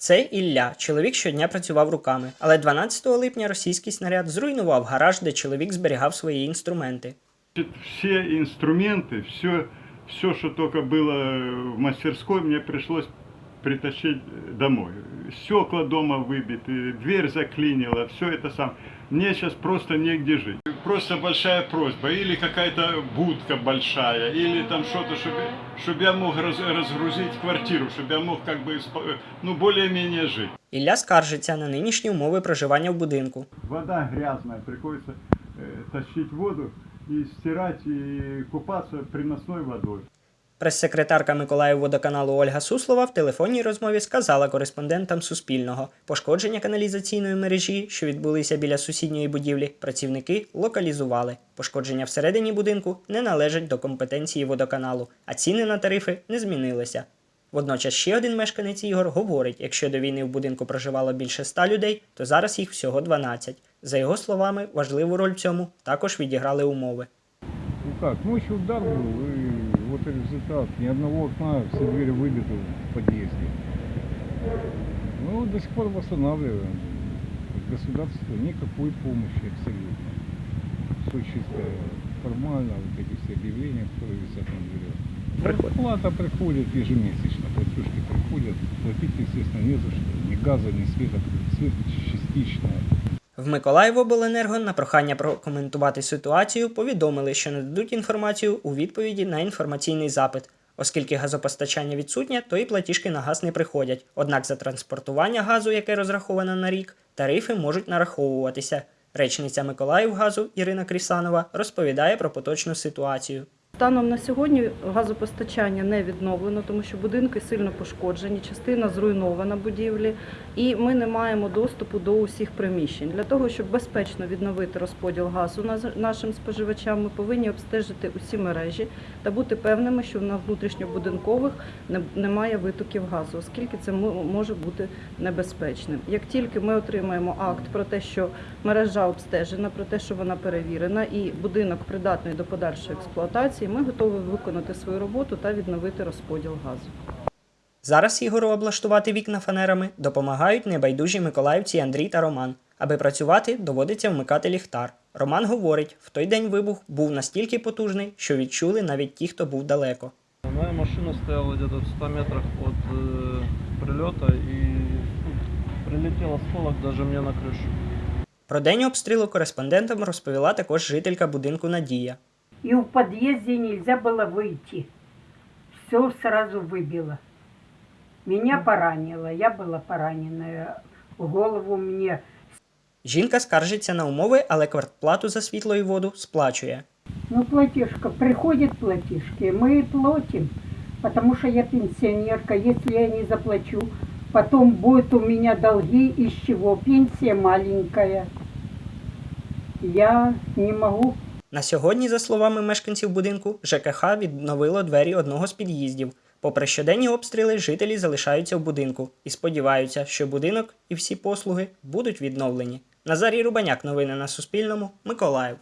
Це Ілля. Чоловік щодня працював руками, але 12 липня російський снаряд зруйнував гараж, де чоловік зберігав свої інструменти. Значит, Все инструменты, все, все, что только было в мастерской, мне пришлось притащить домой. Стекла дома выбиты, дверь заклинила, все это сам. Мне сейчас просто негде жить. Просто большая просьба, или какая-то будка большая, или там что-то, чтобы, чтобы я мог раз- разгрузить квартиру, чтобы я мог как бы, спо- ну, более-менее жить. Ілля скаржиться на нинішні умови проживання в будинку. Вода грязная, приходится э, тащить воду и стирать, и купаться приносной водой. Прес-секретарка Миколаївводоканалу Ольга Суслова в телефонній розмові сказала кореспондентам Суспільного, пошкодження каналізаційної мережі, що відбулися біля сусідньої будівлі, працівники локалізували. Пошкодження всередині будинку не належать до компетенції водоканалу, а ціни на тарифи не змінилися. Водночас ще один мешканець Ігор говорить, якщо до війни в будинку проживало більше ста людей, то зараз їх всього 12. За його словами, важливу роль в цьому також відіграли умови. Ну как, ночью удар был, и вот и результат. Ни одного окна, все двери выбиты в подъезде. Ну, до сих пор восстанавливаем. От государства никакой помощи абсолютно. Все чисто формально, вот эти все объявления, которые висят на дверях. Приходит. Плата приходит ежемесячно, платежки приходят. Платить, естественно, не за что. Ни газа, ни света. Свет частично. В Миколаївобленерго на прохання прокоментувати ситуацію повідомили, що нададуть інформацію у відповіді на інформаційний запит. Оскільки газопостачання відсутнє, то і платіжки на газ не приходять. Однак за транспортування газу, яке розраховано на рік, тарифи можуть нараховуватися. Речниця Миколаївгазу Ірина Крісанова розповідає про поточну ситуацію. Станом на сьогодні газопостачання не відновлено, тому що будинки сильно пошкоджені, частина зруйнована будівлі, і ми не маємо доступу до усіх приміщень. Для того, щоб безпечно відновити розподіл газу нашим споживачам, ми повинні обстежити усі мережі та бути певними, що на внутрішньобудинкових немає витоків газу, оскільки це може бути небезпечним. Як тільки ми отримаємо акт про те, що мережа обстежена, про те, що вона перевірена, і будинок придатний до подальшої експлуатації, ми готові виконати свою роботу та відновити розподіл газу. Зараз Ігору облаштувати вікна фанерами допомагають небайдужі миколаївці Андрій та Роман. Аби працювати, доводиться вмикати ліхтар. Роман говорить, в той день вибух був настільки потужний, що відчули навіть ті, хто був далеко. Моя машина стояла где-то в 100 метрах от э, прилета и ну, прилетел осколок даже мне на крышу. Про день обстрілу кореспондентам розповіла також жителька будинку Надія. И в подъезде нельзя было выйти. Все сразу выбило. Меня поранило, я была пораненная. В голову мне Жінка скаржиться на умови, але квартплату за світло і воду сплачує. Ну, платежка, приходят платежки, мы и платим, потому что я пенсионерка, если я не заплачу, потом будут у меня долги, из чего пенсия маленькая. Я не могу. На сьогодні, за словами мешканців будинку, ЖКХ відновило двері одного з під'їздів. Попри щоденні обстріли, жителі залишаються в будинку і сподіваються, що будинок і всі послуги будуть відновлені. Назарій Рубаняк, новини на Суспільному, Миколаїв.